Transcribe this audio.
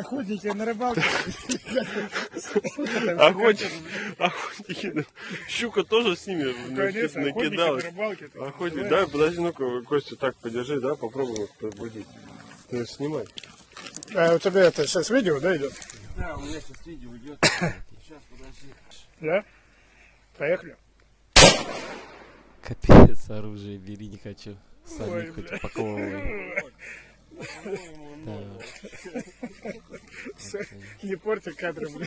Охотники на рыбалке. Охотники, охотники, ну, щука тоже с ними ну, Конечно, охотники на накидалась. рыбалке. Охотник, да, подожди, ну-ка, Костю так подержи, да, попробуем их пробудить. Ты снимай. А у тебя это сейчас видео, да, идет? Да, у меня сейчас видео идет. Сейчас, подожди. Да? Поехали. Капец, оружие бери не хочу. Сами хоть упаковывай. Да. Не порти кадры, блин.